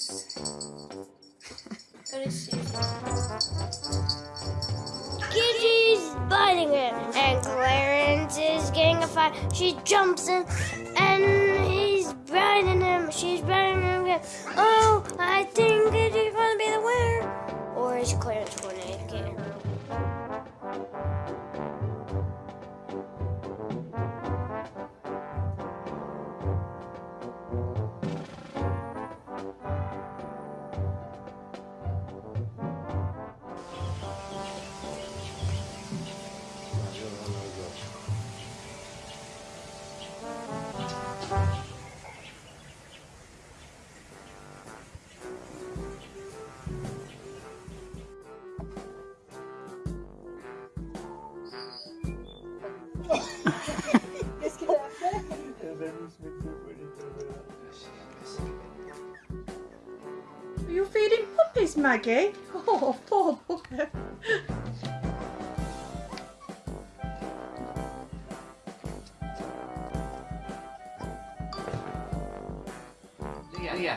by biting him, and Clarence is getting a fight. She jumps in, and he's biting him. She's biting him again. Oh, I think Giddy's gonna be the winner. Or is Clarence gonna Are you feeding puppies, Maggie? Oh, poor puppy. Yeah, yeah.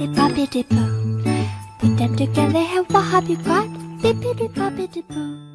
bippity boppity boo. Put them together, and what have you got? Bippity boppity boo.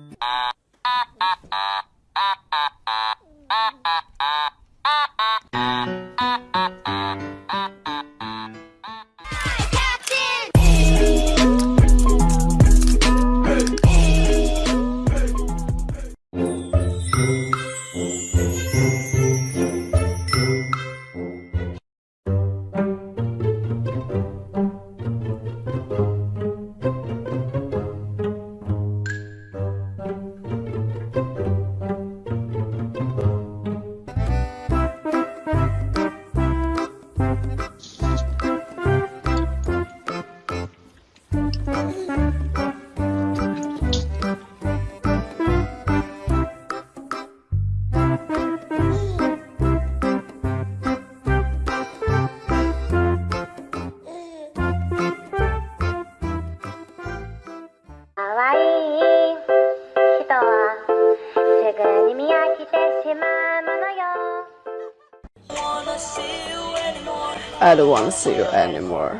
I don't want to see you anymore.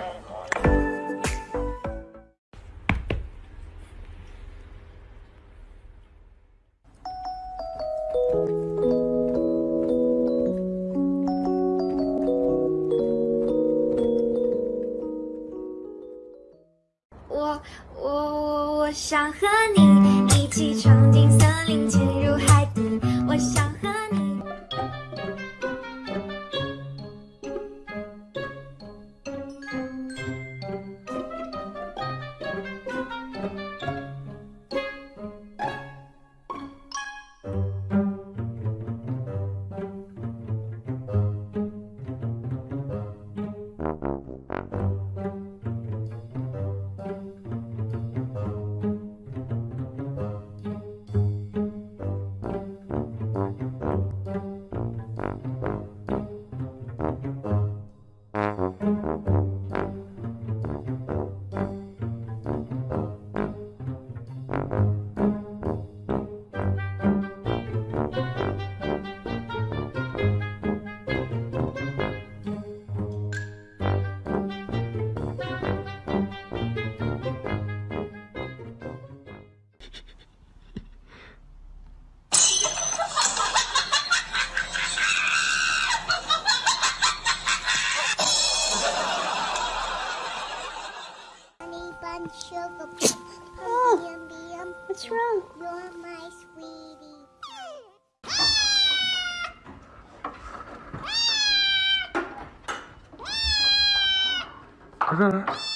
sugar plum. Oh, yum, what's wrong? You're my sweetie. I got.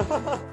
ha ha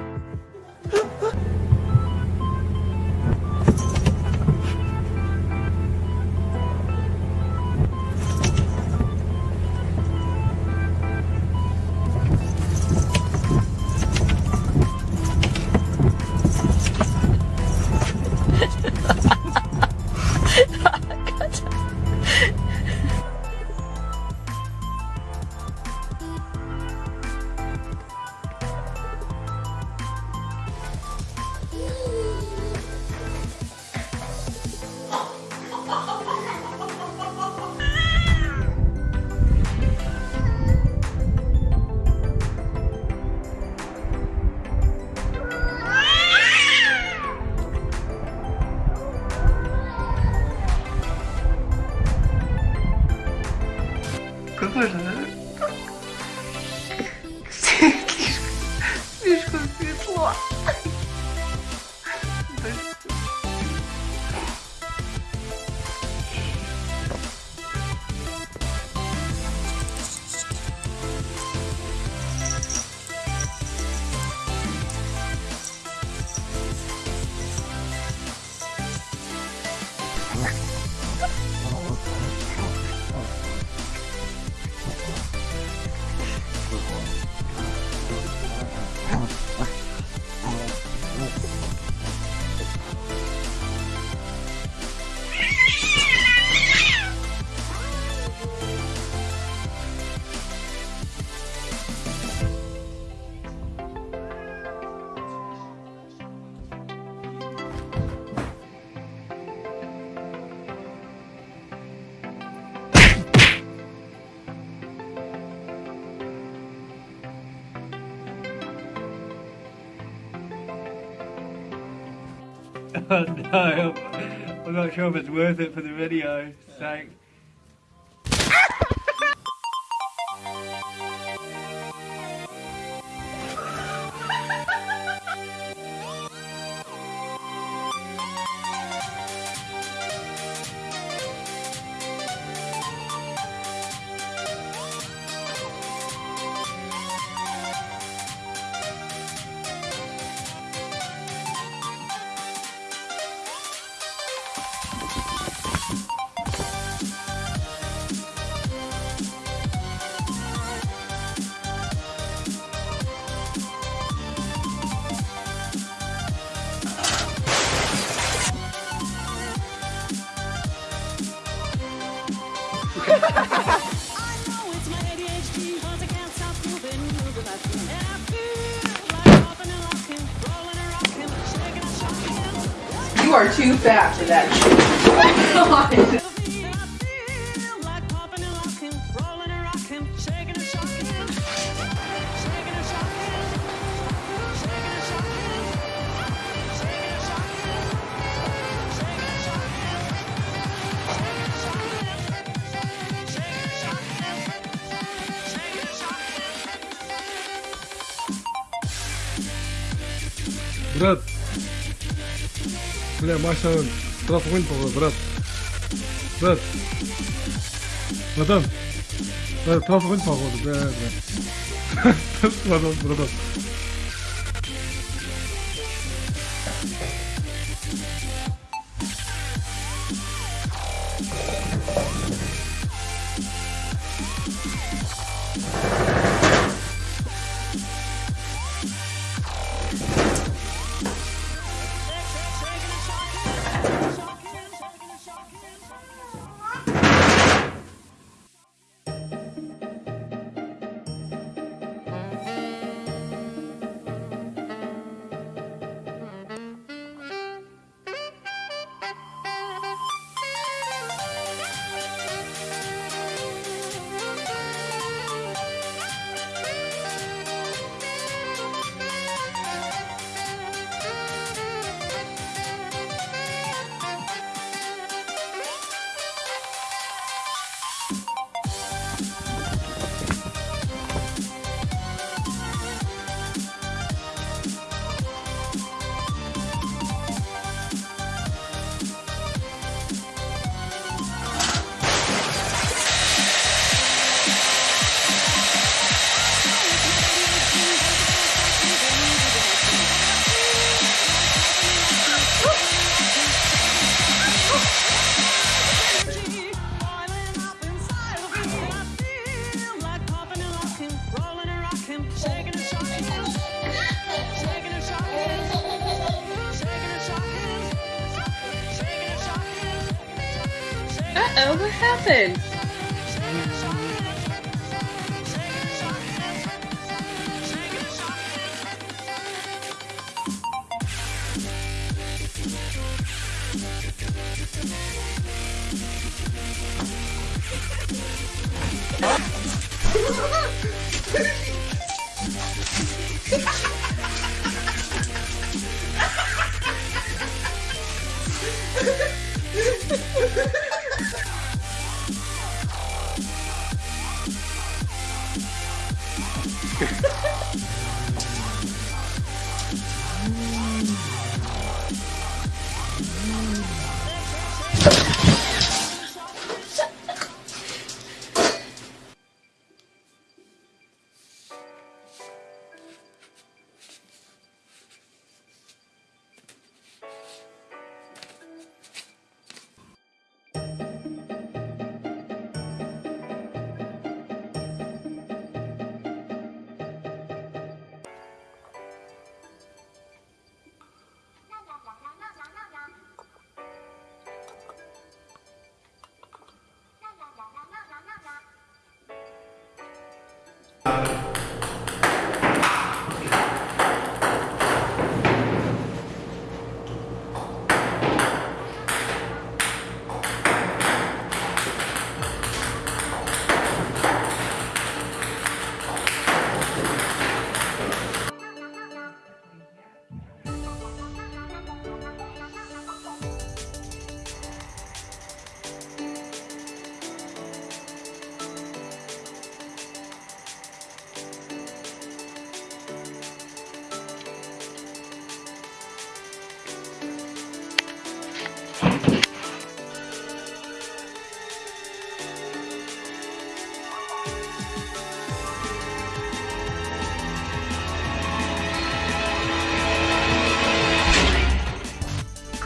I'm not sure if it's worth it for the video. Thanks. are too fat for that shit. Брат. Бля, Маша, трав огонь, брат. Брат. Братан. Брат, трав огонь, походу, бля, бля. Братан, братан.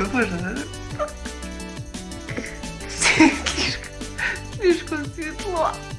que agora. Né? Tá. Desconsigo lá.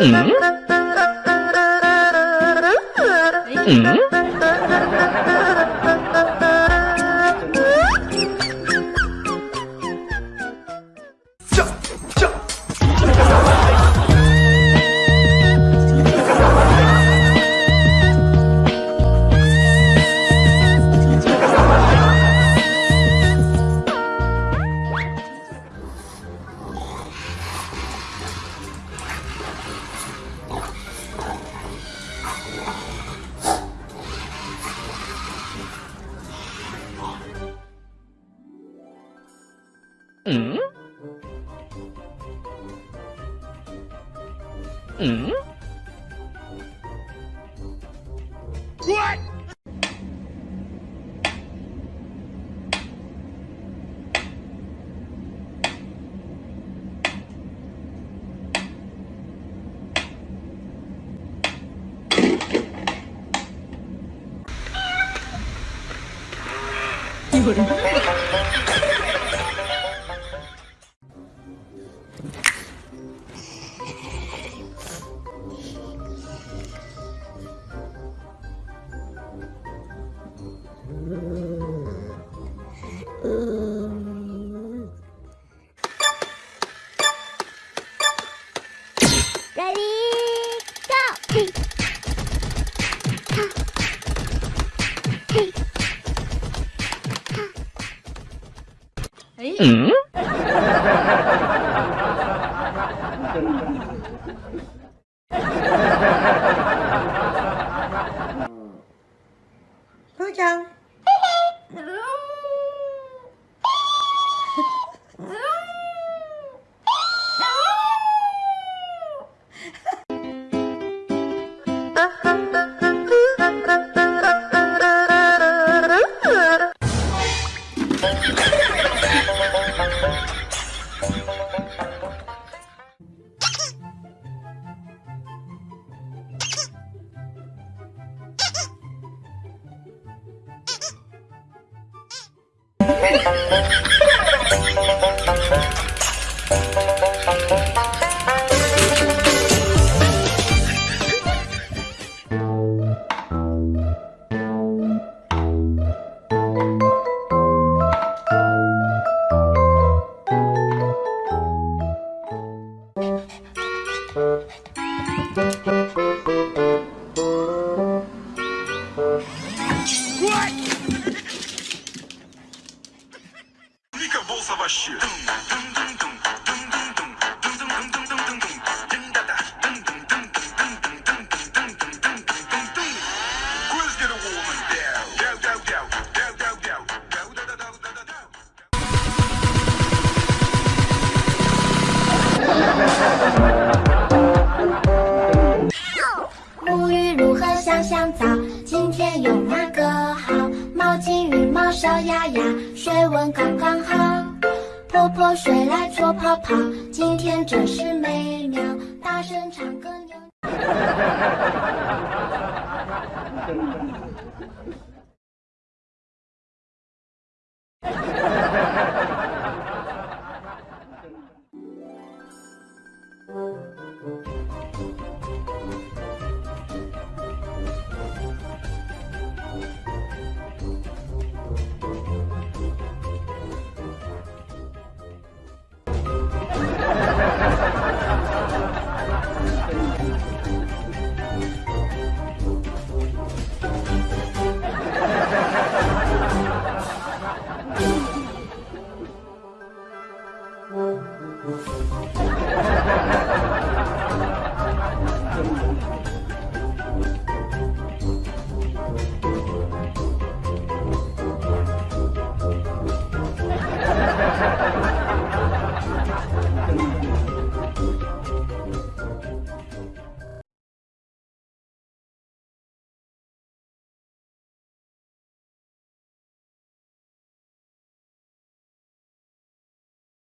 嗯。嗯。Ừ. Ừ. 嗯嗯。What？有人。Ha ha ha! 呀呀，水温刚刚好。泼泼水来搓泡泡，今天真是美妙。大声唱歌扭。